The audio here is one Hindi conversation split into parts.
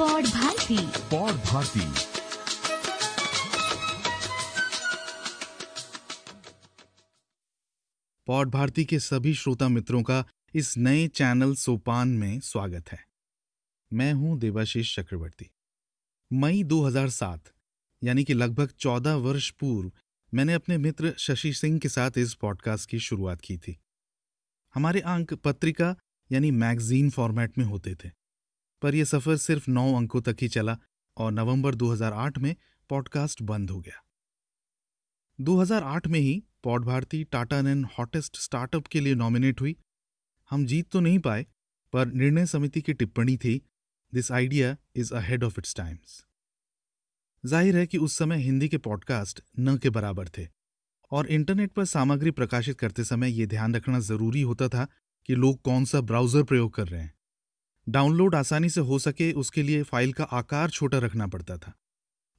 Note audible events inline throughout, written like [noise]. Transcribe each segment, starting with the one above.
पौड भारती पौड भारती पौड भारती के सभी श्रोता मित्रों का इस नए चैनल सोपान में स्वागत है। मैं हूँ देवाशीष चक्रवर्ती। मई 2007 यानी कि लगभग 14 वर्ष पूर्व, मैंने अपने मित्र शशि सिंह के साथ इस पॉडकास्ट की शुरुआत की थी। हमारे अंक पत्रिका, यानी मैगजीन फॉर्मेट में होते थे। पर यह सफ़र सिर्फ़ नौ अंकों तक ही चला और नवंबर 2008 में पॉडकास्ट बंद हो गया। 2008 में ही pod Bharati Tata NEN hottest startup के लिए नॉमिनेट हुई। हम जीत तो नहीं पाए, पर निर्णय समिति की टिप्पणी थी this idea is ahead of its times ज़ाहिर है कि उस समय हिंदी के पॉडकास्ट न के बराबर थे, और इंटरनेट पर सामग्री प्रकाशित करते समय ये ध्यान रखना ज़रूरी होता था कि लोग कौन सा ब्राउज़र प्रयोग कर रहे हैं। डाउनलोड आसानी से हो सके, उसके लिए फ़ाइल का आकार छोटा रखना पड़ता था।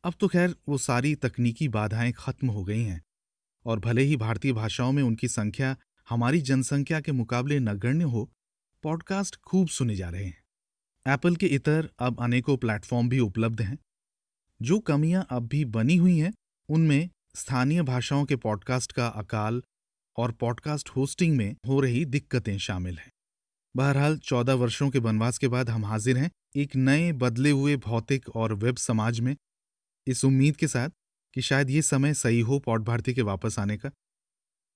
अब तो खैर, वो सारी तकनीकी बाधाएँ खत्म हो गई हैं। और भले ही भारतीय भाषाओं में उनकी संख्या हमारी जनसंख्या के मुकाबले नगण्य हो, पॉडकास्ट खूब सुने जा रहे हैं। एप्पल के इतर अब अनेकों प्लेटफॉर्म भी उपलब्ध हैं। जो कमियाँ अब भी बनी हुई हैं, उनमें स्थानीय भाषाओं के पॉडकास्ट का अकाल और पॉडकास्ट होस्टिंग में हो रही दिक्कतें शामिल हैं। बहरहाल, चौदह वर्षों के वनवास के बाद हम हाजिर हैं एक नए, बदले हुए भौतिक और वेब समाज में। इस उम्मीद के साथ कि शायद ये समय सही हो पौट भारती के वापस आने का।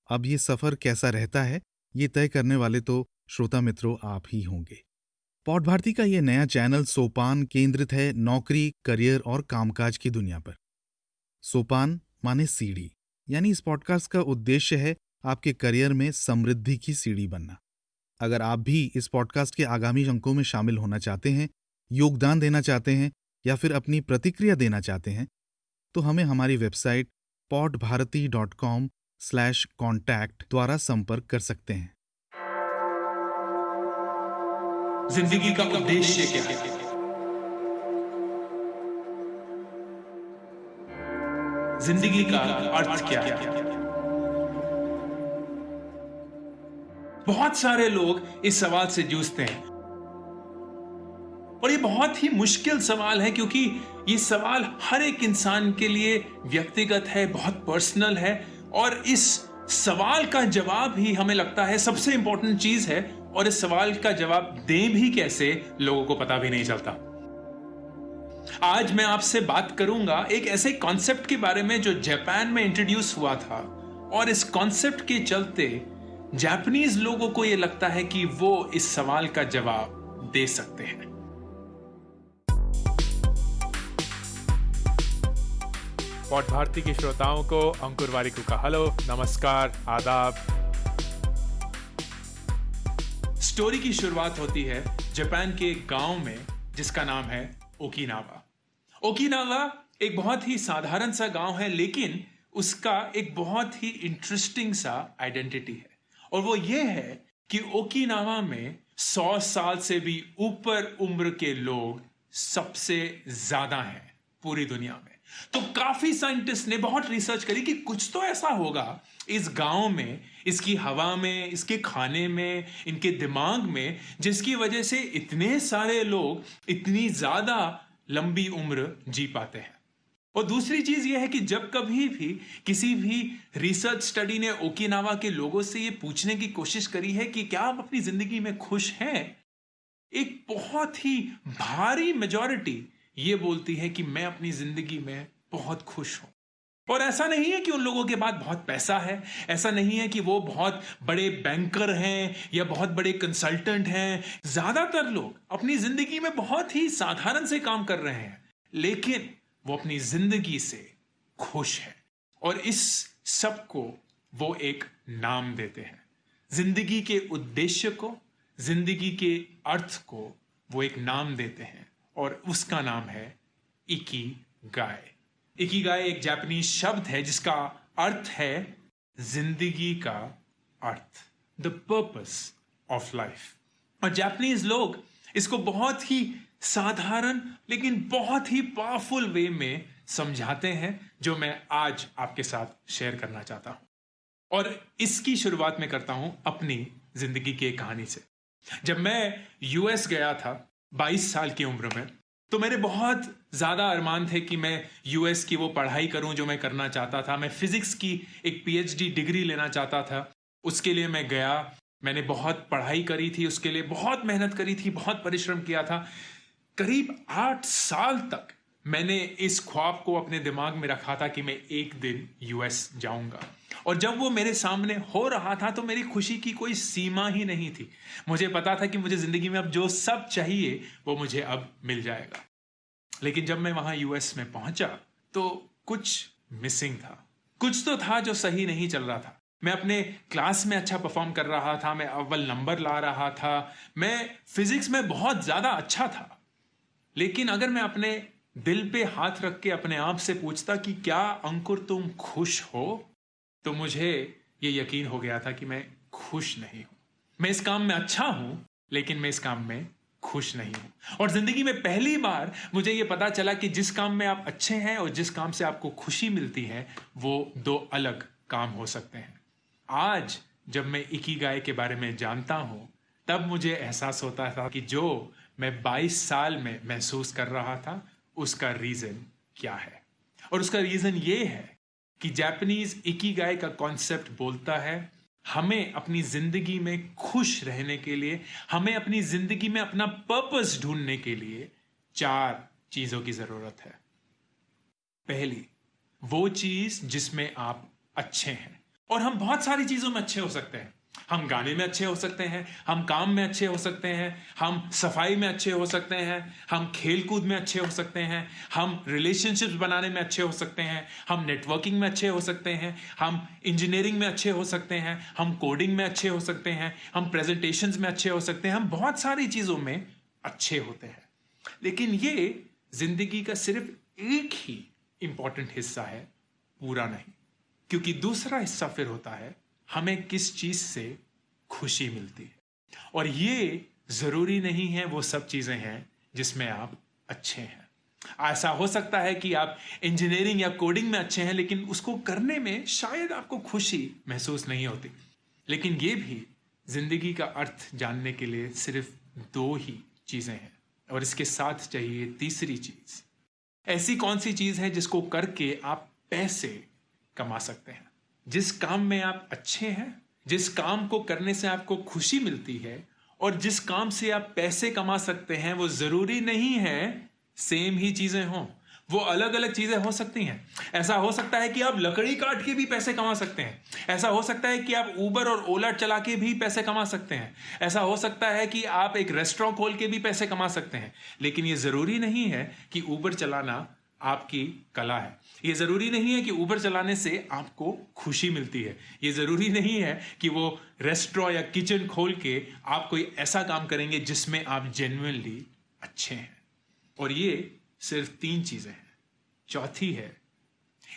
अब ये सफ़र कैसा रहता है, ये तय करने वाले तो श्रोता मित्रों आप ही होंगे। पौट भारती का ये नया चैनल सोपान केंद्रित है नौकरी, करियर और कामकाज की दुनिया पर। सोपान माने सीढ़ी, यानी इस पॉडकास्ट का उद्देश्य है आपके करियर में समृद्धि की सीढ़ी बनना। अगर आप भी इस पॉडकास्ट के आगामी अंकों में शामिल होना चाहते हैं, योगदान देना चाहते हैं या फिर अपनी प्रतिक्रिया देना चाहते हैं तो हमें हमारी website pod Bharati dot com slash contact द्वारा संपर्क कर सकते हैं। ज़िंदगी का उद्देश्य क्या है? ज़िंदगी का अर्थ क्या है? बहुत सारे लोग इस सवाल से जूझते हैं। और ये बहुत ही मुश्किल सवाल है क्योंकि ये सवाल हर एक इंसान के लिए व्यक्तिगत है, बहुत पर्सनल है और इस सवाल का जवाब ही हमें लगता है सबसे इंपॉर्टेंट चीज़ है और इस सवाल का जवाब दें भी कैसे लोगों को पता भी नहीं चलता। आज मैं आपसे बात करूँगा एक ऐसे कॉन्सेप्ट के बारे में जो जापान में इंट्रोड्यूस हुआ था और इस कॉन्सेप्ट के चलते जापानीज लोगों को यह लगता है कि वो इस सवाल का जवाब दे सकते हैं। पॉट भारती के श्रोताओं को अंकुर वारिकू का हेलो नमस्कार आदाब। स्टोरी की शुरुआत होती है जापान के गाँव में जिसका नाम है ओकिनावा। ओकिनावा एक बहुत ही साधारण सा गाँव है लेकिन उसका एक बहुत ही इंटरेस्टिंग सा आइडेंटिटी है। और वो ये है कि ओकिनावा में सौ साल से भी ऊपर उम्र के लोग सबसे ज़्यादा हैं पूरी दुनिया में। तो काफ़ी साइंटिस्ट ने बहुत रिसर्च करी कि कुछ तो ऐसा होगा, इस गाँव में, इसकी हवा में, इसके खाने में, इनके दिमाग में, जिसकी वजह से इतने सारे लोग इतनी ज़्यादा लंबी उम्र जी पाते हैं। और दूसरी चीज़ यह है कि जब कभी भी किसी भी रिसर्च स्टडी ने ओकिनावा के लोगों से यह पूछने की कोशिश करी है कि क्या आप अपनी ज़िंदगी में खुश हैं? एक बहुत ही भारी मेजॉरिटी ये बोलती है कि मैं अपनी ज़िंदगी में बहुत खुश हूँ। और ऐसा नहीं है कि उन लोगों के पास बहुत पैसा है, ऐसा नहीं है कि वो बहुत बड़े बैंकर हैं या बहुत बड़े कंसल्टेंट हैं। ज़्यादातर लोग अपनी ज़िंदगी में बहुत ही साधारण से काम कर रहे हैं, लेकिन वो अपनी ज़िंदगी से खुश है। और इस सबको वो एक नाम देते हैं। ज़िंदगी के उद्देश्य को, ज़िंदगी के अर्थ को वो एक नाम देते हैं। और उसका नाम है इकी गाय इकी गाय एक जापानीज शब्द है जिसका अर्थ है ज़िंदगी का अर्थ द पर्पस ऑफ़ लाइफ और जापानीज लोग इसको बहुत ही साधारण, लेकिन बहुत ही पावरफुल वे में समझाते हैं, जो मैं आज आपके साथ शेयर करना चाहता हूँ। और इसकी शुरुआत में करता हूँ अपनी ज़िंदगी की एक कहानी से। जब मैं यूएस गया था 22 साल की उम्र में तो मेरे बहुत ज़्यादा अरमान थे कि मैं यूएस की वो पढ़ाई करूँ जो मैं करना चाहता था। मैं फिजिक्स की एक पीएचडी डिग्री लेना चाहता था। उसके लिए मैं गया, मैंने बहुत पढ़ाई करी थी, उसके लिए बहुत मेहनत करी थी, बहुत परिश्रम किया था। करीब आठ साल तक मैंने इस ख्वाब को अपने दिमाग में रखा था कि मैं एक दिन यूएस जाऊँगा। और जब वो मेरे सामने हो रहा था तो मेरी खुशी की कोई सीमा ही नहीं थी। मुझे पता था कि मुझे ज़िंदगी में अब जो सब चाहिए, वो मुझे अब मिल जाएगा। लेकिन जब मैं वहाँ यूएस में पहुँचा तो कुछ मिसिंग था। कुछ तो था जो सही नहीं चल रहा था। मैं अपने क्लास में अच्छा परफॉर्म कर रहा था, मैं अव्वल नंबर ला रहा था, मैं फिजिक्स में बहुत ज़्यादा अच्छा था। लेकिन अगर मैं अपने दिल पे हाथ रख के अपने आप से पूछता कि क्या अंकुर तुम खुश हो तो मुझे ये यकीन हो गया था कि मैं खुश नहीं हूँ। मैं इस काम में अच्छा हूँ, लेकिन मैं इस काम में खुश नहीं हूँ। और ज़िंदगी में पहली बार मुझे यह पता चला कि जिस काम में आप अच्छे हैं और जिस काम से आपको खुशी मिलती है, वो दो अलग काम हो सकते हैं। आज जब मैं इकी गाय के बारे में जानता हूँ, तब मुझे एहसास होता था कि जो मैं 22 साल में महसूस कर रहा था, उसका रीजन क्या है? और उसका रीजन ये है कि जापानीज इकी गाय का कॉन्सेप्ट बोलता है, हमें अपनी ज़िंदगी में खुश रहने के लिए, हमें अपनी ज़िंदगी में अपना पर्पस ढूँढने के लिए चार चीज़ों की ज़रूरत है। पहली, वो चीज़ जिसमें आप अच्छे हैं। और हम बहुत सारी चीज़ों में अच्छे हो सकते हैं। हम गाने में अच्छे हो सकते हैं हम काम में अच्छे हो सकते हैं हम सफ़ाई में अच्छे हो सकते हैं हम खेल कूद में अच्छे हो सकते हैं हम रिलेशनशिप्स बनाने में अच्छे हो सकते हैं हम नेटवर्किंग में अच्छे हो सकते हैं हम इंजीनियरिंग में अच्छे हो सकते हैं हम कोडिंग में अच्छे हो सकते हैं हम प्रेजेंटेशन में अच्छे हो सकते हैं हम बहुत सारी चीज़ों में अच्छे होते हैं लेकिन ये ज़िंदगी का सिर्फ़ एक ही इंपॉर्टेंट हिस्सा है पूरा नहीं क्योंकि दूसरा हिस्सा फिर होता है हमें किस चीज़ से खुशी मिलती है? और ये ज़रूरी नहीं है, वो सब चीज़ें हैं जिसमें आप अच्छे हैं। ऐसा हो सकता है कि आप इंजीनियरिंग या कोडिंग में अच्छे हैं, लेकिन उसको करने में शायद आपको खुशी महसूस नहीं होती। लेकिन ये भी ज़िंदगी का अर्थ जानने के लिए सिर्फ़ दो ही चीज़ें हैं, और इसके साथ चाहिए तीसरी चीज़। ऐसी कौन सी चीज़ है जिसको करके आप पैसे कमा सकते हैं? जिस काम में आप अच्छे हैं, जिस काम को करने से आपको खुशी मिलती है, और जिस काम से आप पैसे कमा सकते हैं, वो ज़रूरी नहीं है सेम ही चीज़ें हों। वो अलग अलग चीज़ें हो सकती हैं। ऐसा हो सकता है कि आप लकड़ी काट के भी पैसे कमा सकते हैं। ऐसा हो सकता है कि आप ऊबर और ओला चला के भी पैसे कमा सकते हैं। ऐसा हो सकता है कि आप एक रेस्टोरेंट खोल के भी पैसे कमा सकते हैं। लेकिन ये ज़रूरी नहीं है कि ऊबर चलाना आपकी कला है। ये ज़रूरी नहीं है कि ऊबर चलाने से आपको खुशी मिलती है। ये ज़रूरी नहीं है कि वो रेस्टोरेंट या किचन खोल के आप कोई ऐसा काम करेंगे जिसमें आप जेन्यनली अच्छे हैं। और ये सिर्फ़ तीन चीज़ें हैं। चौथी है,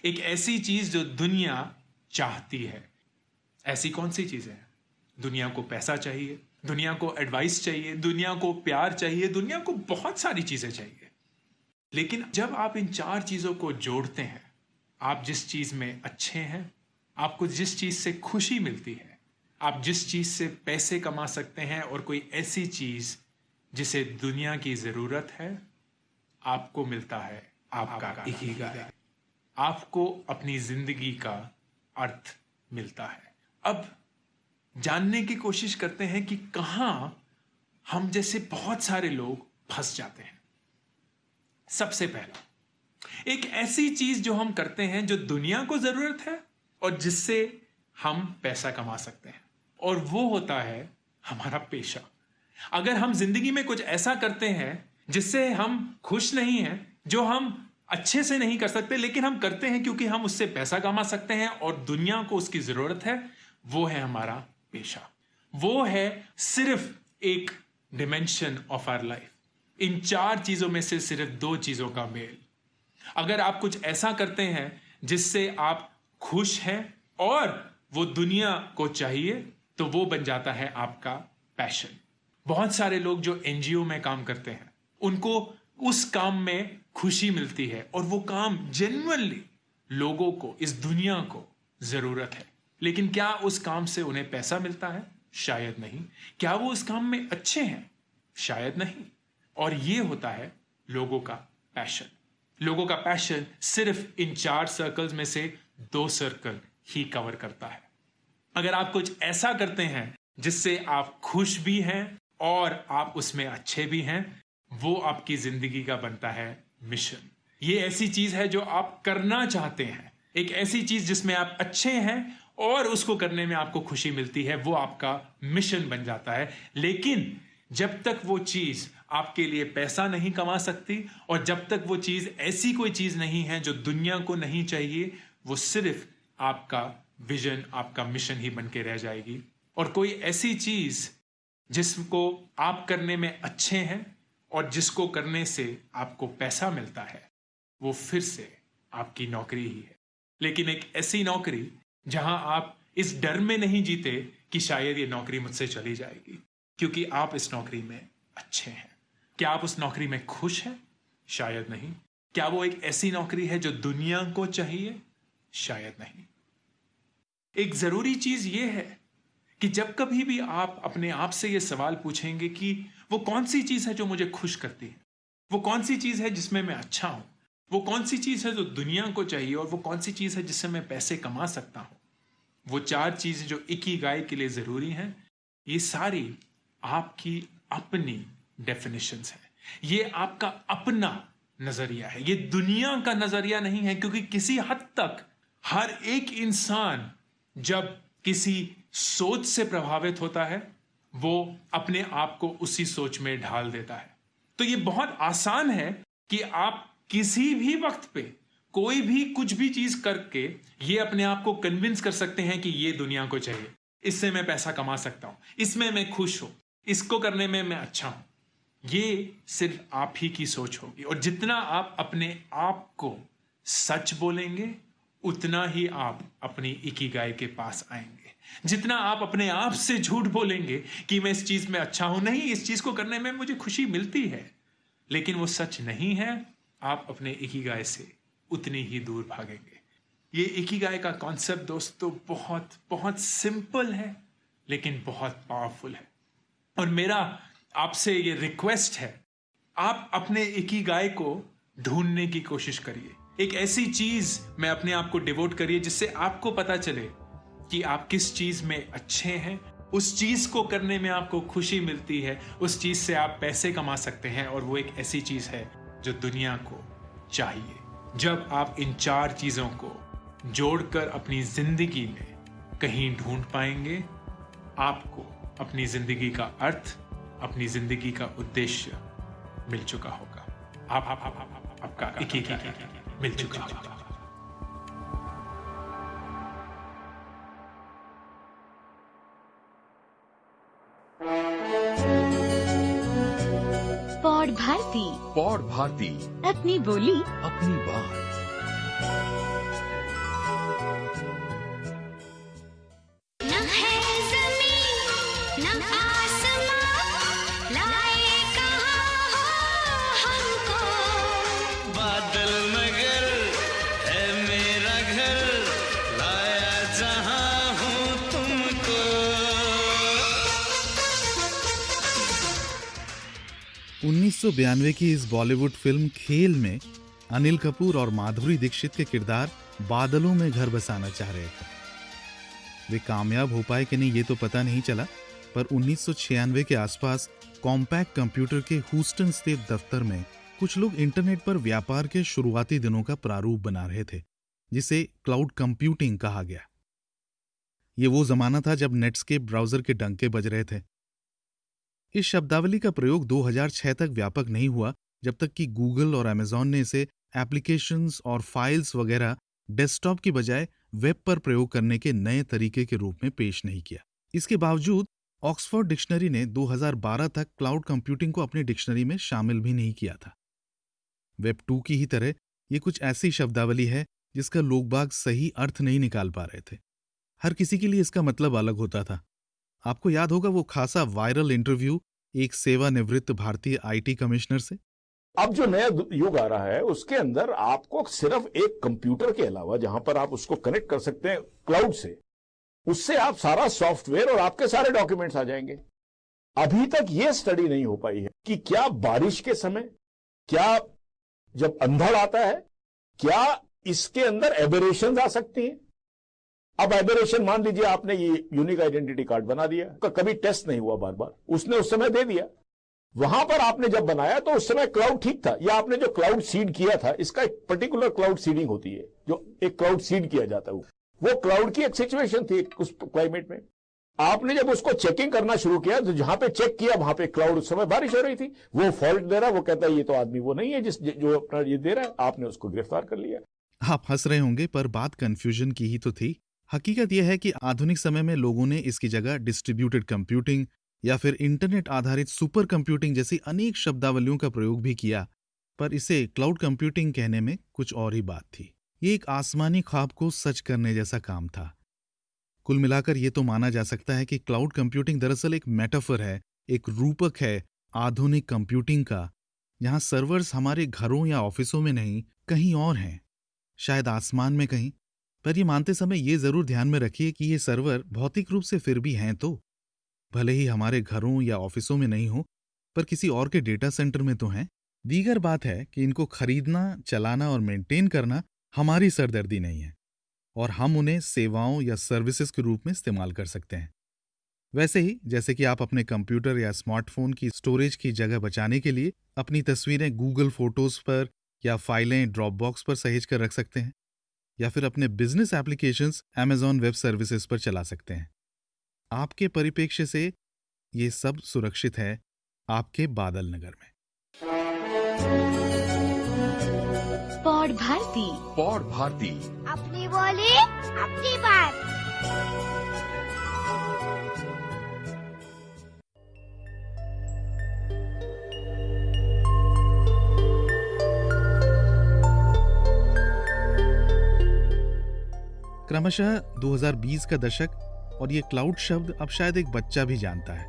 एक ऐसी चीज़ जो दुनिया चाहती है। ऐसी कौन सी चीज़ें हैं? दुनिया को पैसा चाहिए, दुनिया को एडवाइस चाहिए, दुनिया को प्यार चाहिए, दुनिया को बहुत सारी चीज़ें चाहिए। लेकिन जब आप इन चार चीज़ों को जोड़ते हैं आप जिस चीज़ में अच्छे हैं आपको जिस चीज़ से खुशी मिलती है आप जिस चीज़ से पैसे कमा सकते हैं और कोई ऐसी चीज़ जिसे दुनिया की ज़रूरत है आपको मिलता है आपका इकीगाई आपको अपनी ज़िंदगी का अर्थ मिलता है। अब जानने की कोशिश करते हैं कि कहाँ हम जैसे बहुत सारे लोग फंस जाते हैं। सबसे पहला। एक ऐसी चीज़ जो हम करते हैं जो दुनिया को ज़रूरत है और जिससे हम पैसा कमा सकते हैं। और वो होता है हमारा पेशा। अगर हम ज़िंदगी में कुछ ऐसा करते हैं जिससे हम खुश नहीं हैं, जो हम अच्छे से नहीं कर सकते, लेकिन हम करते हैं क्योंकि हम उससे पैसा कमा सकते हैं और दुनिया को उसकी ज़रूरत है, वो है हमारा पेशा। वो है सिर्फ़ एक डिमेंशन ऑफ़ आर लाइफ इन चार चीज़ों में से सिर्फ़ दो चीज़ों का मेल। अगर आप कुछ ऐसा करते हैं जिससे आप खुश हैं और वो दुनिया को चाहिए तो वो बन जाता है आपका पैशन। बहुत सारे लोग जो एनजीओ में काम करते हैं, उनको उस काम में खुशी मिलती है और वो काम जेनुअनली लोगों को, इस दुनिया को ज़रूरत है। लेकिन क्या उस काम से उन्हें पैसा मिलता है? शायद नहीं। क्या वो उस काम में अच्छे हैं? शायद नहीं। और ये होता है लोगों का पैशन लोगों का पैशन सिर्फ़ इन चार सर्कल्स में से दो सर्कल ही कवर करता है. अगर आप कुछ ऐसा करते हैं जिससे आप खुश भी हैं और आप उसमें अच्छे भी हैं, वो आपकी ज़िंदगी का बनता है मिशन ये ऐसी चीज़ है जो आप करना चाहते हैं. एक ऐसी चीज़ जिसमें आप अच्छे हैं और उसको करने में आपको खुशी मिलती है, वो आपका मिशन बन जाता है. लेकिन जब तक वो चीज़ आपके लिए पैसा नहीं कमा सकती, और जब तक वो चीज़ ऐसी कोई चीज़ नहीं है जो दुनिया को नहीं चाहिए, वो सिर्फ़ आपका विजन, आपका मिशन ही बन के रह जाएगी। और कोई ऐसी चीज़ जिसको आप करने में अच्छे हैं और जिसको करने से आपको पैसा मिलता है, वो फिर से आपकी नौकरी ही है। लेकिन एक ऐसी नौकरी जहाँ आप इस डर में नहीं जीते कि शायद ये नौकरी मुझसे चली जाएगी, क्योंकि आप इस नौकरी में अच्छे हैं। क्या आप उस नौकरी में खुश हैं? शायद नहीं। क्या वो एक ऐसी नौकरी है जो दुनिया को चाहिए? शायद नहीं। एक ज़रूरी चीज़ ये है कि जब कभी भी आप अपने आप से ये सवाल पूछेंगे कि वो कौन सी चीज़ है जो मुझे खुश करती है? वो कौन सी चीज़ है जिसमें मैं अच्छा हूँ? वो कौन सी चीज़ है जो दुनिया को चाहिए और वो कौन सी चीज़ है जिससे मैं पैसे कमा सकता हूँ? वो चार चीज़ें जो ही गाय के लिए ज़रूरी हैं, ये सारी आपकी अपनी डेफिनेशंस है। ये आपका अपना नज़रिया है। ये दुनिया का नज़रिया नहीं है, क्योंकि किसी हद तक हर एक इंसान जब किसी सोच से प्रभावित होता है, वो अपने आप को उसी सोच में ढाल देता है। तो ये बहुत आसान है कि आप किसी भी वक्त पे कोई भी कुछ भी चीज़ करके ये अपने आप को कन्विंस कर सकते हैं कि ये दुनिया को चाहिए। इससे मैं पैसा कमा सकता हूँ। इसमें मैं खुश हूँ। इसको करने में मैं अच्छा हूँ। ये सिर्फ़ आप ही की सोच होगी। और जितना आप अपने आप को सच बोलेंगे, उतना ही आप अपनी इकी गाय के पास आएँगे। जितना आप अपने आप से झूठ बोलेंगे कि मैं इस चीज़ में अच्छा हूँ, नहीं, इस चीज़ को करने में मुझे खुशी मिलती है, लेकिन वो सच नहीं है, आप अपने इकी गाय से उतनी ही दूर भागेंगे। ये इकी गाय का कॉन्सेप्ट दोस्तों बहुत बहुत सिंपल है, लेकिन बहुत पावरफुल है। और मेरा आपसे ये रिक्वेस्ट है, आप अपने इकी गाय को ढूँढने की कोशिश करिए। एक ऐसी चीज़ में अपने आप को डिवोट करिए जिससे आपको पता चले कि आप किस चीज़ में अच्छे हैं। उस चीज़ को करने में आपको खुशी मिलती है, उस चीज़ से आप पैसे कमा सकते हैं और वो एक ऐसी चीज़ है जो दुनिया को चाहिए। जब आप इन चार चीज़ों को जोड़कर अपनी ज़िंदगी में कहीं ढूंढ पाएँगे, आपको अपनी ज़िंदगी का अर्थ अपनी ज़िंदगी का उद्देश्य मिल चुका होगा। आप, आप, आप, आप, आप आपका एक एक मिल चुका होगा। पौड़ भारती। पौड़ भारती। अपनी बोली। अपनी बात। जहाँ हूँ तुमको। 1992 की इस बॉलीवुड फ़िल्म खेल में अनिल कपूर और माधुरी दीक्षित के किरदार बादलों में घर बसाना चाह रहे थे। वे कामयाब हो पाए कि नहीं ये तो पता नहीं चला, पर 1996 के आसपास कॉम्पैक्ट कंप्यूटर के ह्यूस्टन स्थित दफ्तर में कुछ लोग इंटरनेट पर व्यापार के शुरुआती दिनों का प्रारूप बना रहे थे, जिसे क्लाउड कंप्यूटिंग कहा गया। ये वो जमाना था जब नेट्सकेप ब्राउज़र के डंके बज रहे थे। इस शब्दावली का प्रयोग 2006 तक व्यापक नहीं हुआ, जब तक कि गूगल और अमेजॉन ने इसे एप्लीकेशंस और फाइल्स वगैरह डेस्कटॉप की बजाय वेब पर प्रयोग करने के नए तरीके के रूप में पेश नहीं किया। इसके बावजूद, ऑक्सफोर्ड डिक्शनरी ने 2012 तक क्लाउड कंप्यूटिंग को अपनी डिक्शनरी में शामिल भी नहीं किया था। वेब टू की ही तरह, ये कुछ ऐसी शब्दावली है जिसका लोग बाग सही अर्थ नहीं निकाल पा रहे थे। हर किसी के लिए इसका मतलब अलग होता था। आपको याद होगा वो खासा वायरल इंटरव्यू एक सेवानिवृत्त भारतीय आईटी कमिश्नर से? अब जो नया युग आ रहा है, उसके अंदर आपको सिर्फ़ एक कंप्यूटर के अलावा जहाँ पर आप उसको कनेक्ट कर सकते हैं क्लाउड से, उससे आप सारा सॉफ्टवेयर और आपके सारे डॉक्यूमेंट्स आ जाएँगे। अभी तक यह स्टडी नहीं हो पाई है कि क्या बारिश के समय, क्या जब अंधड़ आता है, क्या इसके अंदर एबेरेशन आ सकती हैं। अब एबेरेशन मान लीजिए आपने ये यूनिक आइडेंटिटी कार्ड बना दिया। का कभी टेस्ट नहीं हुआ बार बार उसने उस समय दे दिया। वहाँ पर आपने जब बनाया तो उस समय क्लाउड ठीक था। या आपने जो क्लाउड सीड किया था, इसका एक पर्टिकुलर क्लाउड सीडिंग होती है, जो एक क्लाउड सीड किया जाता है। वो क्लाउड की एक सिचुएशन थी उस क्लाइमेट में। आपने जब उसको चेकिंग करना शुरू किया तो जहाँ पे चेक किया, वहाँ पे क्लाउड उस समय बारिश हो रही थी। वो फॉल्ट दे रहा, वो कहता है, ये तो आदमी वो नहीं है, जिस जो अपना ये दे रहा है, आपने उसको गिरफ़्तार कर लिया। आप हंस रहे होंगे, पर बात कंफ्यूजन की ही तो थी। हकीकत यह है कि आधुनिक समय में लोगों ने इसकी जगह डिस्ट्रीब्यूटेड कंप्यूटिंग या फिर इंटरनेट आधारित सुपर कंप्यूटिंग जैसी अनेक शब्दावलियों का प्रयोग भी किया, पर इसे क्लाउड कंप्यूटिंग कहने में कुछ और ही बात थी। ये एक आसमानी ख्वाब को सच करने जैसा काम था। कुल मिलाकर ये तो माना जा सकता है कि क्लाउड कंप्यूटिंग दरअसल एक मेटाफर है, एक रूपक है आधुनिक कंप्यूटिंग का, जहाँ सर्वर्स हमारे घरों या ऑफिसों में नहीं, कहीं और हैं। शायद आसमान में कहीं पर ये मानते समय ये ज़रूर ध्यान में रखिए कि ये सर्वर भौतिक रूप से फिर भी हैं तो। भले ही हमारे घरों या ऑफिसों में नहीं हो, पर किसी और के डेटा सेंटर में तो हैं। दीगर बात है कि इनको खरीदना, चलाना और मेंटेन करना हमारी सरदर्दी नहीं है, और हम उन्हें सेवाओं या सर्विसेज़ के रूप में इस्तेमाल कर सकते हैं। वैसे ही, जैसे कि आप अपने कंप्यूटर या स्मार्टफ़ोन की स्टोरेज की जगह बचाने के लिए अपनी तस्वीरें गूगल फ़ोटोज़ पर या फाइलें ड्रॉप बॉक्स पर सहेज कर रख सकते हैं। या फिर अपने business applications Amazon Web Services पर चला सकते हैं। आपके परिप्रेक्ष्य से ये सब सुरक्षित है आपके बादल नगर में। पौड़ भारती। पौड़ भारती। अपनी बोली अपनी बात। क्रमशः 2020 का दशक और ये क्लाउड शब्द अब शायद एक बच्चा भी जानता है।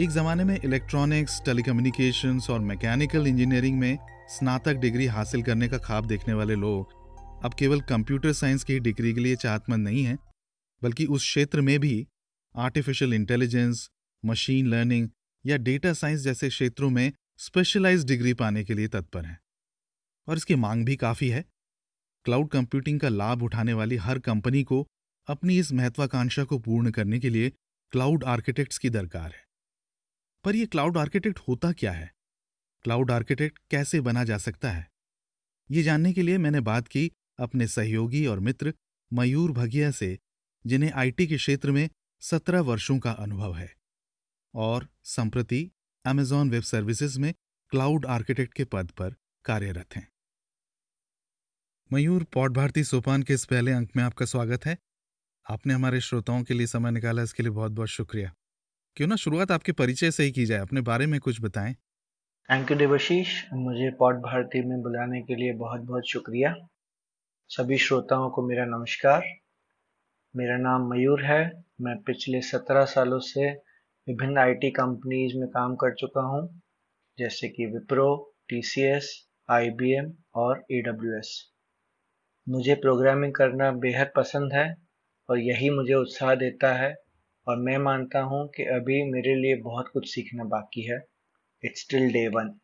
एक जमाने में इलेक्ट्रॉनिक्स, टेलीकम्युनिकेशंस और मैकेनिकल इंजीनियरिंग में स्नातक डिग्री हासिल करने का ख्वाब देखने वाले लोग अब केवल कंप्यूटर साइंस की डिग्री के लिए चाहतमंद नहीं हैं, बल्कि उस क्षेत्र में भी आर्टिफिशियल इंटेलिजेंस, मशीन लर्निंग या डेटा साइंस जैसे क्षेत्रों में स्पेशलाइज्ड डिग्री पाने के लिए तत्पर हैं। और इसकी मांग भी काफ़ी है क्लाउड कंप्यूटिंग का लाभ उठाने वाली हर कंपनी को अपनी इस महत्वाकांक्षा को पूर्ण करने के लिए क्लाउड आर्किटेक्ट्स की दरकार है। पर यह क्लाउड आर्किटेक्ट होता क्या है? क्लाउड आर्किटेक्ट कैसे बना जा सकता है? ये जानने के लिए मैंने बात की अपने सहयोगी और मित्र मयूर भगिया से, जिन्हें आईटी के क्षेत्र में सत्रह वर्षों का अनुभव है और संप्रति अमेजॉन वेब सर्विसेज़ में क्लाउड आर्किटेक्ट के पद पर कार्यरत हैं। मयूर पौड भारती सोपान के इस पहले अंक में आपका स्वागत है। आपने हमारे श्रोताओं के लिए समय निकाला, इसके लिए बहुत बहुत शुक्रिया। क्यों ना शुरुआत आपके परिचय से ही की जाए, अपने बारे में कुछ बताएँ। Thank you Devashish. मुझे पॉट भारती में बुलाने के लिए बहुत बहुत शुक्रिया। सभी श्रोताओं को मेरा नमस्कार। मेरा नाम मयूर है। मैं पिछले सत्रह सालों से विभिन्न आईटी कंपनीज़ में काम कर चुका हूँ, जैसे कि विप्रो टीसीएस आईबीएम और एडब्ल्यूएस मुझे प्रोग्रामिंग करना बेहद पसंद है और यही मुझे उत्साह देता है और मैं मानता हूँ कि अभी मेरे लिए बहुत कुछ सीखना बाकी है। It's still day one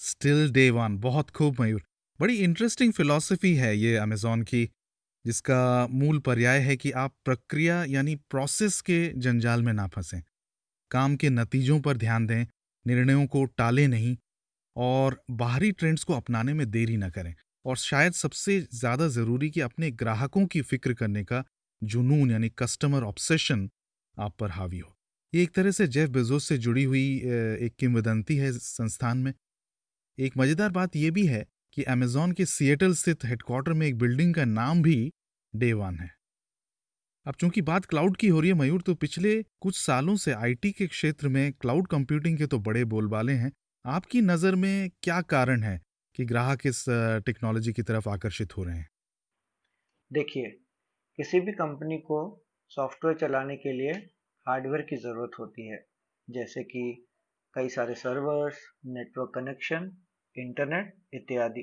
still day one बहुत खूब मयूर। बड़ी इंटरेस्टिंग फिलॉसफी है ये अमेजोन की, जिसका मूल पर्याय है कि आप प्रक्रिया यानी प्रोसेस के जंजाल में ना फंसें। काम के नतीजों पर ध्यान दें, निर्णयों को टालें नहीं और बाहरी ट्रेंड्स को अपनाने में देरी न करें। और शायद सबसे ज़्यादा ज़रूरी कि अपने ग्राहकों की फ़िक्र करने का जुनून यानी कस्टमर ऑब्सेशन आप पर हावी हो। ये एक तरह से जेफ बेजोस से जुड़ी हुई एक किंवदंती है संस्थान में। एक मज़ेदार बात यह भी है कि अमेजोन के सिएटल स्थित हेडक्वार्टर में एक बिल्डिंग का नाम भी डे वन है। अब चूँकि बात क्लाउड की हो रही है, मयूर तो पिछले कुछ सालों से आईटी के क्षेत्र में क्लाउड कंप्यूटिंग के तो बड़े बोलबाले हैं। आपकी नज़र में क्या कारण है? कि ग्राहक इस टेक्नोलॉजी की तरफ़ आकर्षित हो रहे हैं? देखिए, किसी भी कंपनी को सॉफ्टवेयर चलाने के लिए हार्डवेयर की ज़रूरत होती है। जैसे कि कई सारे सर्वर्स, नेटवर्क कनेक्शन, इंटरनेट इत्यादि।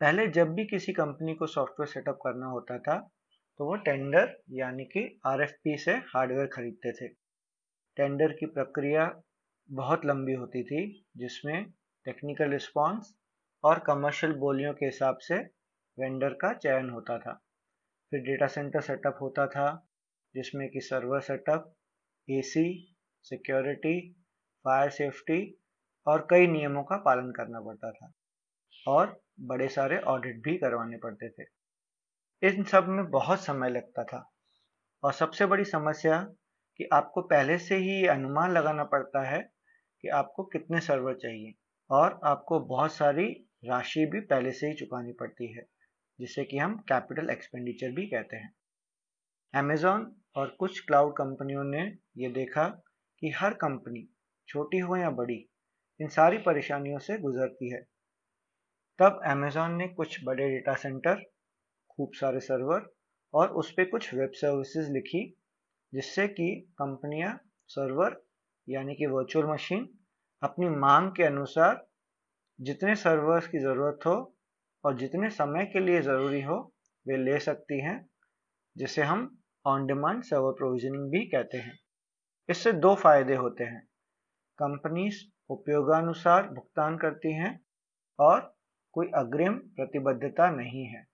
पहले जब भी किसी कंपनी को सॉफ्टवेयर सेटअप करना होता था तो वो टेंडर यानी कि आरएफपी से हार्डवेयर खरीदते थे। टेंडर की प्रक्रिया बहुत लंबी होती थी, जिसमें टेक्निकल रिस्पॉन्स और कमर्शियल बोलियों के हिसाब से वेंडर का चयन होता था। फिर डेटा सेंटर सेटअप होता था, जिसमें कि server setup AC security fire safety और कई नियमों का पालन करना पड़ता था। और बड़े सारे ऑडिट भी करवाने पड़ते थे। इन सब में बहुत समय लगता था। और सबसे बड़ी समस्या कि आपको पहले से ही अनुमान लगाना पड़ता है कि आपको कितने सर्वर चाहिए और आपको बहुत सारी राशि भी पहले से ही चुकानी पड़ती है, जिसे कि हम कैपिटल एक्सपेंडिचर भी कहते हैं। अमेजोन और कुछ क्लाउड कंपनियों ने ये देखा कि हर कंपनी, छोटी हो या बड़ी, इन सारी परेशानियों से गुजरती है। तब अमेजॉन ने कुछ बड़े डेटा सेंटर खूब सारे सर्वर और उस पर कुछ वेब सर्विसेज़ लिखी, जिससे कि कंपनियाँ सर्वर यानी कि वर्चुअल मशीन अपनी मांग के अनुसार जितने सर्वर्स की ज़रूरत हो और जितने समय के लिए ज़रूरी हो, वे ले सकती हैं, जिसे हम ऑन डिमांड सर्वर प्रोविजनिंग भी कहते हैं। इससे दो फ़ायदे होते हैं। कंपनीज़ उपयोगानुसार भुगतान करती हैं और कोई अग्रिम प्रतिबद्धता नहीं है।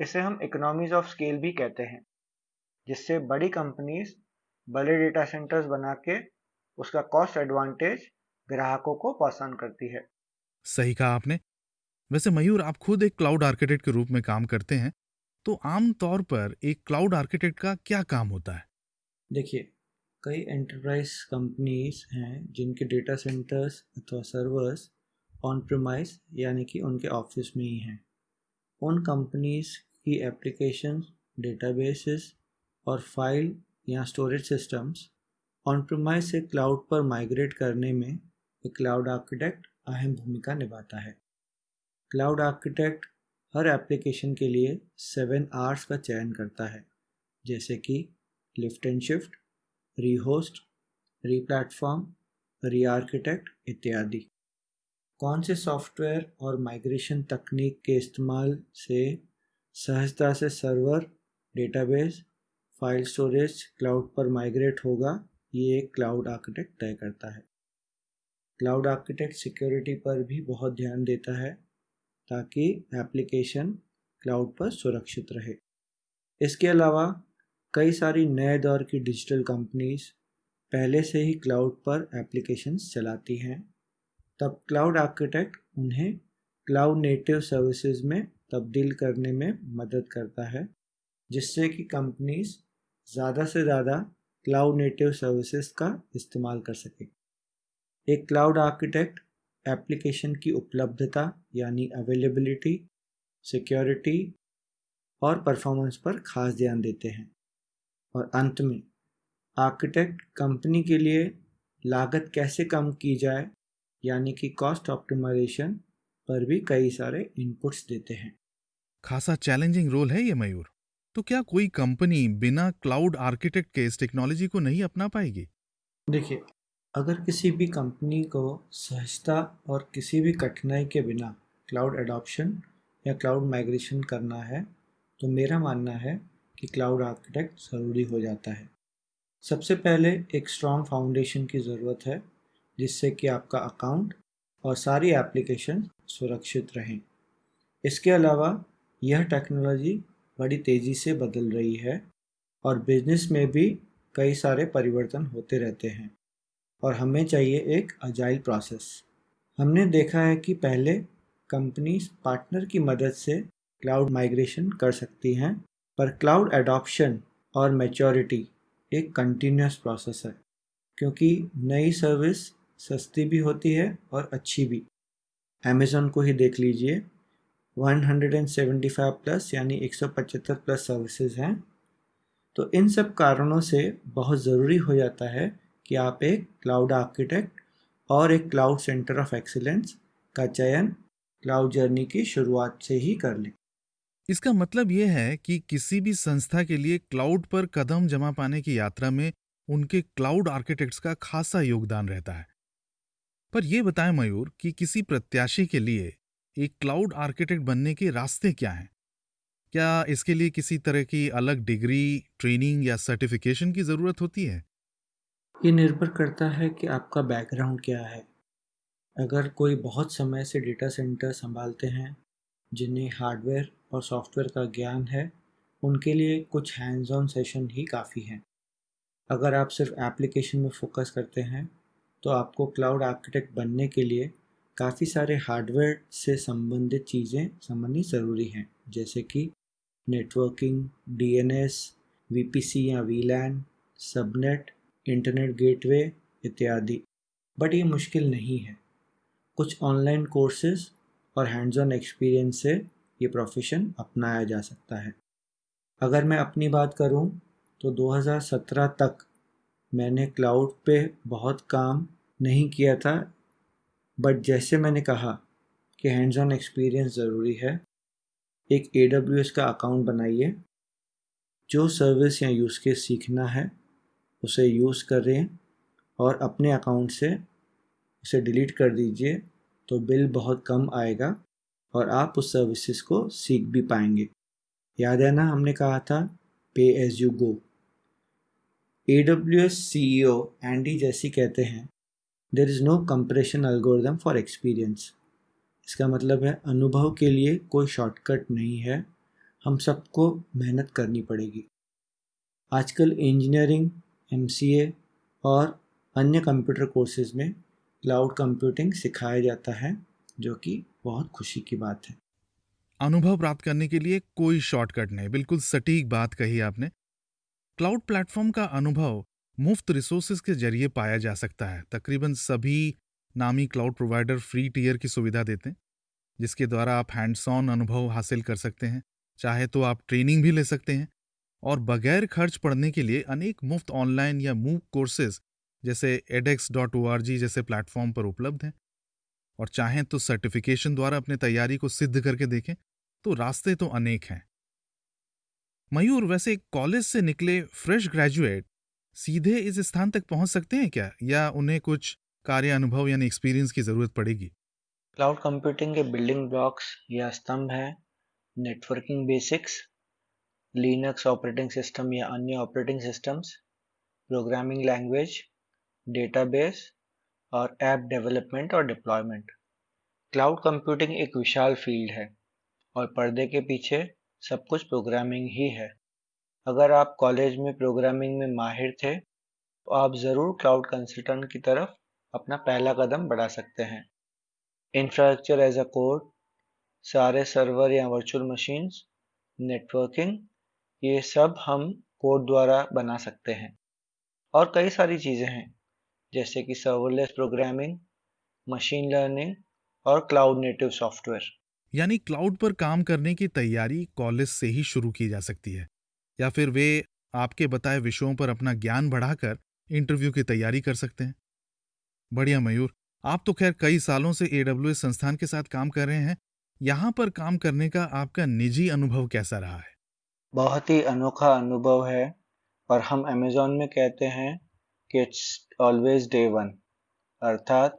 इसे हम इकोनॉमीज ऑफ़ स्केल भी कहते हैं, जिससे बड़ी कंपनीज़ बड़े डेटा सेंटर्स बना के उसका कॉस्ट एडवांटेज ग्राहकों को पसंद करती है। सही कहा आपने। वैसे मयूर, आप खुद एक क्लाउड आर्किटेक्ट के रूप में काम करते हैं तो आम तौर पर एक क्लाउड आर्किटेक्ट का क्या काम होता है? देखिए, कई एंटरप्राइज कंपनीज़ हैं जिनके डेटा सेंटर्स अथवा सर्वर्स ऑन प्रोमाइस यानी कि उनके ऑफ़िस में ही हैं। उन कंपनीज़ की एप्लीकेशन डेटाबेसेस और फ़ाइल या स्टोरेज सिस्टम्स ऑन प्रोमाइस से क्लाउड पर माइग्रेट करने में एक क्लाउड आर्किटेक्ट अहम भूमिका निभाता है। क्लाउड आर्किटेक्ट हर एप्लीकेशन के लिए सेवन आर्स का चयन करता है, जैसे कि lift and shift, rehost, replatform re architect इत्यादि। कौन से सॉफ्टवेयर और माइग्रेशन तकनीक के इस्तेमाल से सहजता से server, database, file storage, cloud पर माइग्रेट होगा, ये एक क्लाउड आर्किटेक्ट तय करता है। क्लाउड आर्किटेक्ट सिक्योरिटी पर भी बहुत ध्यान देता है ताकि एप्लीकेशन क्लाउड पर सुरक्षित रहे। इसके अलावा, कई सारी नए दौर की डिजिटल कंपनीज़ पहले से ही क्लाउड पर एप्लीकेशंस चलाती हैं। तब क्लाउड आर्किटेक्ट उन्हें क्लाउड नेटिव सर्विसेज़ में तब्दील करने में मदद करता है, जिससे कि कंपनीज़ ज़्यादा से ज़्यादा क्लाउड नेटिव सर्विसेज़ का इस्तेमाल कर सके। एक क्लाउड आर्किटेक्ट एप्लीकेशन की उपलब्धता यानी अवेलेबिलिटी सिक्योरिटी और परफॉर्मेंस पर खास ध्यान देते हैं। और अंत में आर्किटेक्ट कंपनी के लिए लागत कैसे कम की जाए यानी कि कॉस्ट ऑप्टिमाइजेशन पर भी कई सारे इनपुट्स देते हैं। खासा चैलेंजिंग रोल है ये मयूर। तो क्या कोई कंपनी बिना क्लाउड आर्किटेक्ट के इस टेक्नोलॉजी को नहीं अपना पाएगी? देखिए अगर किसी भी कंपनी को सहजता और किसी भी कठिनाई के बिना क्लाउड एडॉप्शन या क्लाउड माइग्रेशन करना है तो मेरा मानना है कि क्लाउड आर्किटेक्ट ज़रूरी हो जाता है। सबसे पहले एक स्ट्रॉन्ग फाउंडेशन की ज़रूरत है, जिससे कि आपका अकाउंट और सारी एप्लीकेशन सुरक्षित रहें। इसके अलावा यह टेक्नोलॉजी बड़ी तेज़ी से बदल रही है और बिज़नेस में भी कई सारे परिवर्तन होते रहते हैं। और हमें चाहिए एक अजाइल प्रोसेस हमने देखा है कि पहले कंपनीज़ पार्टनर की मदद से क्लाउड माइग्रेशन कर सकती हैं, पर क्लाउड एडॉप्शन और मैच्योरिटी एक कंटिन्यूस प्रोसेस है, क्योंकि नई सर्विस सस्ती भी होती है और अच्छी भी। अमेज़ोन को ही देख लीजिए 175 प्लस यानी 175 प्लस सर्विसेज़ हैं। तो इन सब कारणों से बहुत ज़रूरी हो जाता है कि आप एक क्लाउड आर्किटेक्ट और एक क्लाउड सेंटर ऑफ़ एक्सीलेंस का चयन क्लाउड जर्नी की शुरुआत से ही कर लें। इसका मतलब यह है कि किसी भी संस्था के लिए क्लाउड पर कदम जमा पाने की यात्रा में उनके क्लाउड आर्किटेक्ट्स का खासा योगदान रहता है। पर यह बताएँ मयूर कि किसी प्रत्याशी के लिए एक क्लाउड आर्किटेक्ट बनने के रास्ते क्या हैं? क्या इसके लिए किसी तरह की अलग डिग्री ट्रेनिंग या सर्टिफिकेशन की ज़रूरत होती है? ये निर्भर करता है कि आपका बैकग्राउंड क्या है। अगर कोई बहुत समय से डेटा सेंटर संभालते हैं, जिन्हें हार्डवेयर और सॉफ्टवेयर का ज्ञान है, उनके लिए कुछ हैंड्स ऑन सेशन ही काफ़ी हैं। अगर आप सिर्फ़ एप्लीकेशन में फोकस करते हैं तो आपको क्लाउड आर्किटेक्ट बनने के लिए काफ़ी सारे हार्डवेयर से संबंधित चीज़ें समझनी ज़रूरी हैं, जैसे कि नेटवर्किंग डीएनएस वीपीसी या वीलैन सबनेट इंटरनेट गेटवे इत्यादि। बट ये मुश्किल नहीं है। कुछ ऑनलाइन कोर्सेज और हैंड्स ऑन एक्सपीरियंस से ये प्रोफेशन अपनाया जा सकता है। अगर मैं अपनी बात करूँ तो 2017 तक मैंने क्लाउड पे बहुत काम नहीं किया था। बट जैसे मैंने कहा कि हैंड्स ऑन एक्सपीरियंस ज़रूरी है, एक एडब्ल्यूएस का अकाउंट बनाइए, जो सर्विस या यूज़ केस सीखना है उसे यूज़ कर रहे हैं और अपने अकाउंट से उसे डिलीट कर दीजिए तो बिल बहुत कम आएगा और आप उस सर्विसेज़ को सीख भी पाएँगे। याद है ना, हमने कहा था pay as you go A W S C E O Andy जैसी कहते हैं there is no compression algorithm for experience इसका मतलब है, अनुभव के लिए कोई शॉर्टकट नहीं है। हम सबको मेहनत करनी पड़ेगी। आजकल इंजीनियरिंग MCA और अन्य कंप्यूटर कोर्सेज में क्लाउड कंप्यूटिंग सिखाया जाता है, जो कि बहुत खुशी की बात है। अनुभव प्राप्त करने के लिए कोई शॉर्टकट नहीं, बिल्कुल सटीक बात कही आपने। क्लाउड प्लेटफॉर्म का अनुभव मुफ़्त रिसोर्सेज के ज़रिए पाया जा सकता है। तकरीबन सभी नामी क्लाउड प्रोवाइडर फ्री टीयर की सुविधा देते हैं, जिसके द्वारा आप हैंड्स ऑन अनुभव हासिल कर सकते हैं। चाहे तो आप ट्रेनिंग भी ले सकते हैं और बगैर खर्च पढ़ने के लिए अनेक मुफ़्त ऑनलाइन या मूक कोर्सेज जैसे एडेक्स डॉट ओ जैसे प्लेटफॉर्म पर उपलब्ध हैं। और चाहें तो सर्टिफिकेशन द्वारा अपनी तैयारी को सिद्ध करके देखें तो रास्ते तो अनेक हैं। मयूर, वैसे कॉलेज से निकले फ्रेश ग्रेजुएट सीधे इस स्थान तक पहुँच सकते हैं क्या? या उन्हें कुछ कार्य अनुभव यानी एक्सपीरियंस की ज़रूरत पड़ेगी? क्लाउड कंप्यूटिंग के बिल्डिंग ब्लॉक्स या स्तंभ हैं networking basics Linux operating system या अन्य operating systems programming language database और ऐप डेवलपमेंट और डिप्लॉयमेंट क्लाउड कंप्यूटिंग एक विशाल फ़ील्ड है और पर्दे के पीछे सब कुछ प्रोग्रामिंग ही है। अगर आप कॉलेज में प्रोग्रामिंग में माहिर थे तो आप ज़रूर क्लाउड कंसल्टेंट की तरफ़ अपना पहला कदम बढ़ा सकते हैं। इंफ्रास्ट्रक्चर एज अ कोड सारे सर्वर या वर्चुअल मशीन्स नेटवर्किंग ये सब हम कोड द्वारा बना सकते हैं। और कई सारी चीज़ें हैं, जैसे कि सर्वरलेस प्रोग्रामिंग मशीन लर्निंग और क्लाउड नेटिव सॉफ्टवेयर यानी क्लाउड पर काम करने की तैयारी कॉलेज से ही शुरू की जा सकती है, या फिर वे आपके बताए विषयों पर अपना ज्ञान बढ़ाकर इंटरव्यू की तैयारी कर सकते हैं। बढ़िया मयूर, आप तो खैर कई सालों से ए संस्थान के साथ काम कर रहे हैं, यहाँ पर काम करने का आपका निजी अनुभव कैसा रहा है? बहुत ही अनोखा अनुभव है और हम अमेजोन में कहते हैं कि इट्स ऑलवेज डे वन अर्थात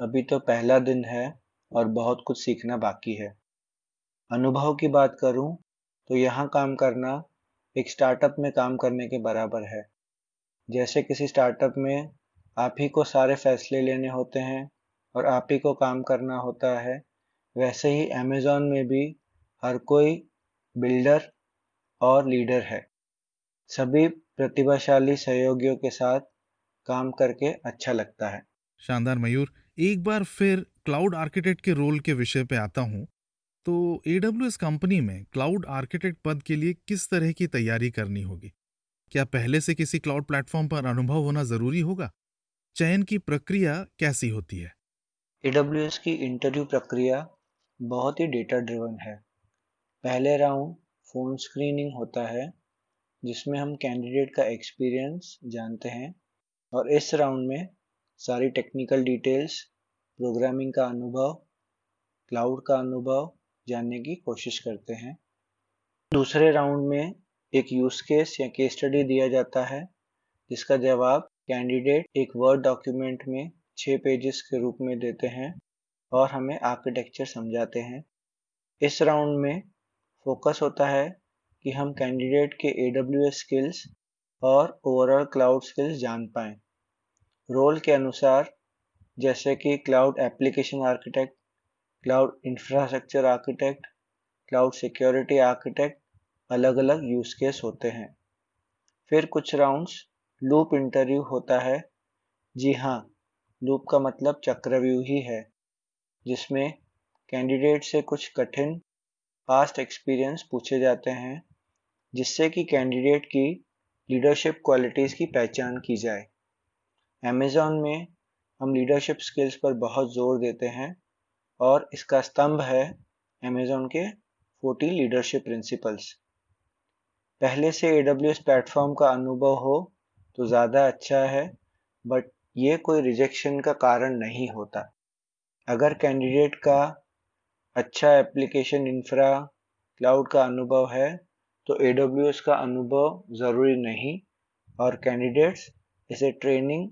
अभी तो पहला दिन है और बहुत कुछ सीखना बाकी है। अनुभव की बात करूँ तो यहाँ काम करना एक स्टार्टअप में काम करने के बराबर है। जैसे किसी स्टार्टअप में आप ही को सारे फैसले लेने होते हैं और आप ही को काम करना होता है, वैसे ही अमेज़ॉन में भी हर कोई बिल्डर और लीडर है। सभी प्रतिभाशाली सहयोगियों के साथ काम करके अच्छा लगता है। शानदार मयूर एक बार फिर क्लाउड आर्किटेक्ट के रोल के विषय पे आता हूँ। तो एडब्ल्यू कंपनी में क्लाउड आर्किटेक्ट पद के लिए किस तरह की तैयारी करनी होगी? क्या पहले से किसी क्लाउड प्लेटफॉर्म पर अनुभव होना ज़रूरी होगा? चयन की प्रक्रिया कैसी होती है? एडब्ल्यू की इंटरव्यू प्रक्रिया बहुत ही डेटा ड्रिवन है। पहले राउंड फ़ोन स्क्रीनिंग होता है, जिसमें हम कैंडिडेट का एक्सपीरियंस जानते हैं और इस राउंड में सारी टेक्निकल डिटेल्स, प्रोग्रामिंग का अनुभव, क्लाउड का अनुभव जानने की कोशिश करते हैं। दूसरे राउंड में एक यूज़ केस या केस स्टडी दिया जाता है, जिसका जवाब कैंडिडेट एक वर्ड डॉक्यूमेंट में छः पेजेस के रूप में देते हैं और हमें आर्किटेक्चर समझाते हैं। इस राउंड में फोकस होता है कि हम कैंडिडेट के एडब्ल्यूएस स्किल्स और ओवरऑल क्लाउड स्किल्स जान पाएँ। रोल के अनुसार, जैसे कि cloud application architect cloud infrastructure architect cloud security architect अलग अलग यूज़ केस होते हैं। फिर कुछ राउंड्स लूप इंटरव्यू होता है। जी हाँ लूप का मतलब चक्रव्यूह ही है जिसमें कैंडिडेट से कुछ कठिन पास्ट एक्सपीरियंस पूछे जाते हैं, जिससे कि कैंडिडेट की लीडरशिप क्वालिटीज़ की पहचान की जाए। अमेज़ॉन में हम लीडरशिप स्किल्स पर बहुत ज़ोर देते हैं और इसका स्तंभ है अमेज़ॉन के 40 लीडरशिप प्रिंसिपल्स पहले से ए प्लेटफॉर्म का अनुभव हो तो ज़्यादा अच्छा है बट ये कोई रिजेक्शन का कारण नहीं होता। अगर कैंडिडेट का अच्छा एप्लीकेशन इंफ्रा क्लाउड का अनुभव है तो ए का अनुभव ज़रूरी नहीं। और कैंडिडेट्स इसे ट्रेनिंग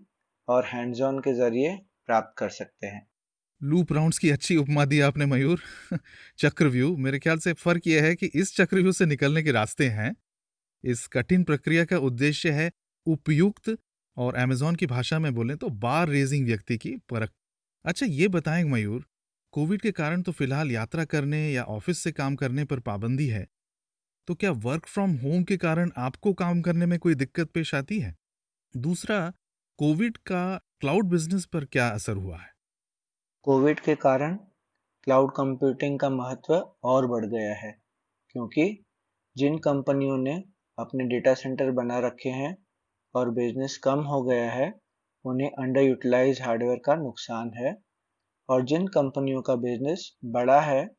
और हैंड्स ऑन के ज़रिए प्राप्त कर सकते हैं। लूप राउंड्स की अच्छी उपमा दी आपने, मयूर। [laughs] चक्रव्यूह, मेरे ख्याल से फ़र्क यह है कि इस चक्रव्यूह से निकलने के रास्ते हैं। इस कठिन प्रक्रिया का उद्देश्य है उपयुक्त और अमेजोन की भाषा में बोलें तो बार रेजिंग व्यक्ति की परख। अच्छा ये बताएँ मयूर कोविड के कारण तो फ़िलहाल यात्रा करने या ऑफ़िस से काम करने पर पाबंदी है। तो क्या वर्क फ्रॉम होम के कारण आपको काम करने में कोई दिक्कत पेश आती है? दूसरा, कोविड का क्लाउड बिज़नेस पर क्या असर हुआ है? कोविड के कारण क्लाउड कंप्यूटिंग का महत्व और बढ़ गया है, क्योंकि जिन कंपनियों ने अपने डेटा सेंटर बना रखे हैं और बिज़नेस कम हो गया है, उन्हें अंडर यूटिलाइज हार्डवेयर का नुकसान है। और जिन कंपनियों का बिज़नेस बड़ा है,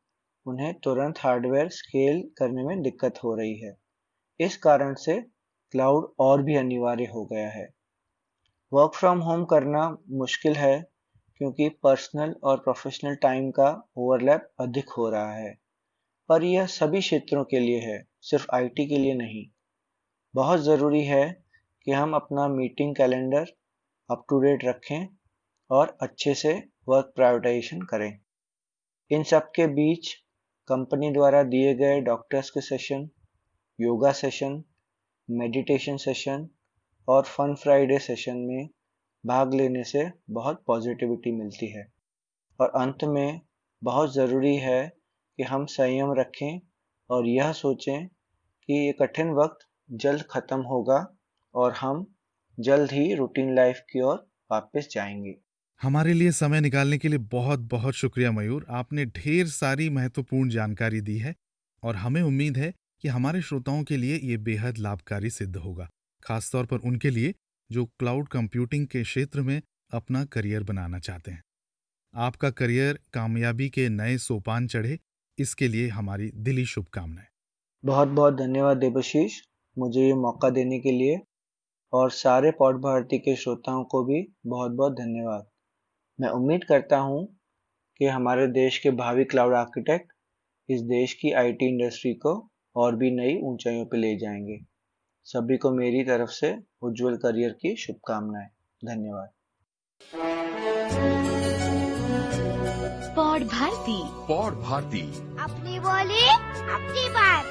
उन्हें तुरंत हार्डवेयर स्केल करने में दिक्कत हो रही है। इस कारण से क्लाउड और भी अनिवार्य हो गया है। वर्क फ्रॉम होम करना मुश्किल है, क्योंकि पर्सनल और प्रोफेशनल टाइम का ओवरलैप अधिक हो रहा है। पर यह सभी क्षेत्रों के लिए है, सिर्फ़ आईटी के लिए नहीं। बहुत ज़रूरी है कि हम अपना meeting calendar up to date रखें और अच्छे से वर्क प्रायोरिटाइजेशन करें। इन सब के बीच कंपनी द्वारा दिए गए डॉक्टर्स के session yoga session meditation session और फन फ्राइडे सेशन में भाग लेने से बहुत पॉजिटिविटी मिलती है। और अंत में बहुत ज़रूरी है कि हम संयम रखें और यह सोचें कि ये कठिन वक्त जल्द ख़त्म होगा और हम जल्द ही रूटीन लाइफ की ओर वापस जाएँगे। हमारे लिए समय निकालने के लिए बहुत बहुत शुक्रिया मयूर। आपने ढेर सारी महत्वपूर्ण जानकारी दी है और हमें उम्मीद है कि हमारे श्रोताओं के लिए ये बेहद लाभकारी सिद्ध होगा, खासतौर पर उनके लिए जो क्लाउड कंप्यूटिंग के क्षेत्र में अपना करियर बनाना चाहते हैं। आपका करियर कामयाबी के नए सोपान चढ़े, इसके लिए हमारी दिली शुभकामनाएँ। बहुत बहुत धन्यवाद देवशीष मुझे ये मौका देने के लिए और सारे पौड भारती के श्रोताओं को भी बहुत बहुत धन्यवाद। मैं उम्मीद करता हूँ कि हमारे देश के भावी क्लाउड आर्किटेक्ट इस देश की आईटी इंडस्ट्री को और भी नई ऊंचाइयों पर ले जाएँगे। सभी को मेरी तरफ़ से उज्जवल करियर की शुभकामनाएँ। धन्यवाद। पौड भारती। पौड भारती। अपनी बोली अपनी बात।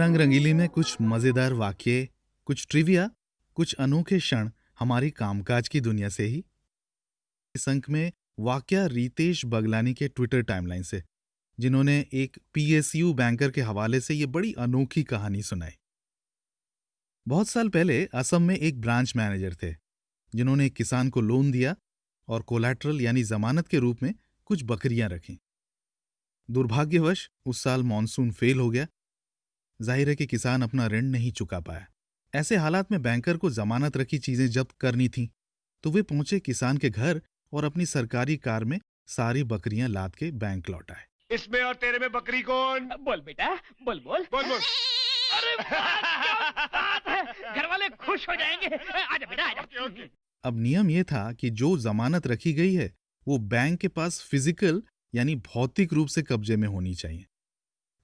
रंग रंगीली में कुछ मज़ेदार वाक्य, कुछ ट्रिविया कुछ अनोखे क्षण हमारी कामकाज की दुनिया से ही। इस अंक में वाक्य रितेश बगलानी के ट्विटर टाइमलाइन से, जिन्होंने एक पीएसयू बैंकर के हवाले से ये बड़ी अनोखी कहानी सुनाई। बहुत साल पहले असम में एक ब्रांच मैनेजर थे, जिन्होंने एक किसान को लोन दिया और कोलैटरल यानी जमानत के रूप में कुछ बकरियाँ रखीं। दुर्भाग्यवश उस साल मानसून फेल हो गया ज़ाहिर है कि किसान अपना ऋण नहीं चुका पाया। ऐसे हालात में बैंकर को जमानत रखी चीज़ें जब्त करनी थीं तो वे पहुँचे किसान के घर और अपनी सरकारी कार में सारी बकरियाँ लाद के बैंक लौटाए इसमें और तेरे में बकरी कौन? बोल बेटा बोल बोल। बोल बोल। अरे बात है। घर वाले खुश हो जाएँगे। आजा बेटा आजा। अब नियम यह था कि जो जमानत रखी गई है वो बैंक के पास फ़िज़िकल यानी भौतिक रूप से कब्जे में होनी चाहिए।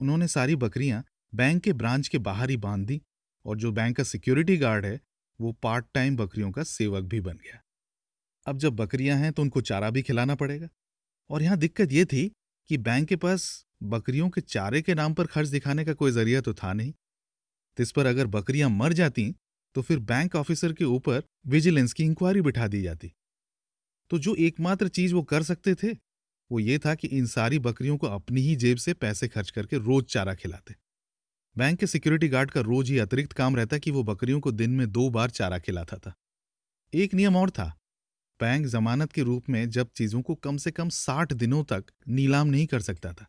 उन्होंने सारी बकरियाँ बैंक के ब्रांच के बाहर ही बाँध दी और जो बैंक का सिक्योरिटी गार्ड है, वो पार्ट टाइम बकरियों का सेवक भी बन गया। अब जब बकरियाँ हैं तो उनको चारा भी खिलाना पड़ेगा। और यहाँ दिक्कत यह थी कि बैंक के पास बकरियों के चारे के नाम पर खर्च दिखाने का कोई ज़रिया तो था नहीं। इस पर अगर बकरियाँ मर जाती तो फिर बैंक ऑफिसर के ऊपर विजिलेंस की इंक्वायरी बिठा दी जाती। तो जो एकमात्र चीज़ वो कर सकते थे, वो ये था कि इन सारी बकरियों को अपनी ही जेब से पैसे खर्च करके रोज चारा खिलाते। बैंक के सिक्योरिटी गार्ड का रोज ही अतिरिक्त काम रहता कि वो बकरियों को दिन में दो बार चारा खिलाता था। एक नियम और था। बैंक जमानत के रूप में जब चीज़ों को कम से कम साठ दिनों तक नीलाम नहीं कर सकता था।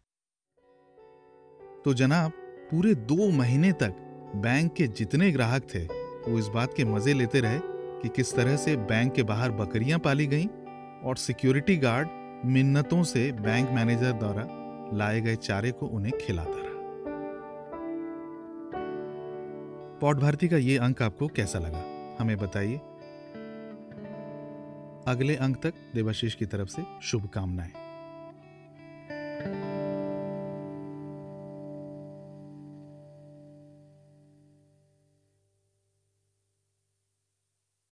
तो जनाब, पूरे दो महीने तक बैंक के जितने ग्राहक थे, वो इस बात के मज़े लेते रहे कि किस तरह से बैंक के बाहर बकरियाँ पाली गईं और सिक्योरिटी गार्ड मिन्नतों से बैंक मैनेजर द्वारा लाए गए चारे को उन्हें खिलाता रहा। पौट भारती का ये अंक आपको कैसा लगा? हमें बताइए। अगले अंक तक देवाशीष की तरफ़ से शुभकामनाएँ।